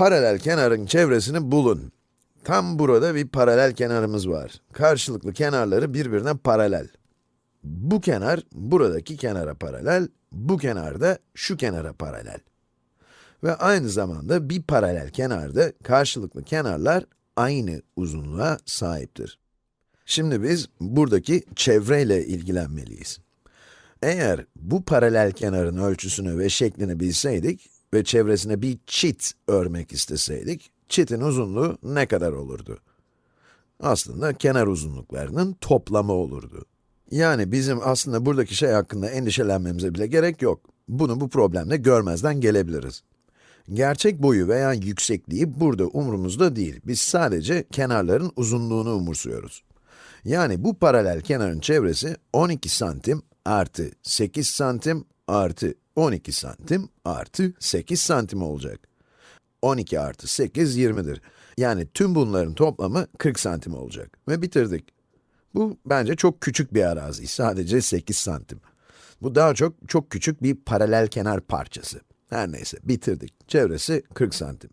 paralel kenarın çevresini bulun. Tam burada bir paralel kenarımız var. Karşılıklı kenarları birbirine paralel. Bu kenar, buradaki kenara paralel, bu kenar da şu kenara paralel. Ve aynı zamanda bir paralel kenarda karşılıklı kenarlar aynı uzunluğa sahiptir. Şimdi biz buradaki çevreyle ilgilenmeliyiz. Eğer bu paralel kenarın ölçüsünü ve şeklini bilseydik ve çevresine bir çit örmek isteseydik, çitin uzunluğu ne kadar olurdu? Aslında kenar uzunluklarının toplamı olurdu. Yani bizim aslında buradaki şey hakkında endişelenmemize bile gerek yok. Bunu bu problemle görmezden gelebiliriz. Gerçek boyu veya yüksekliği burada umurumuzda değil. Biz sadece kenarların uzunluğunu umursuyoruz. Yani bu paralel kenarın çevresi 12 santim artı 8 santim artı 12 santim artı 8 santim olacak. 12 artı 8, 20'dir. Yani tüm bunların toplamı 40 santim olacak. Ve bitirdik. Bu bence çok küçük bir arazi, sadece 8 santim. Bu daha çok, çok küçük bir paralel kenar parçası. Her neyse, bitirdik. Çevresi 40 santim.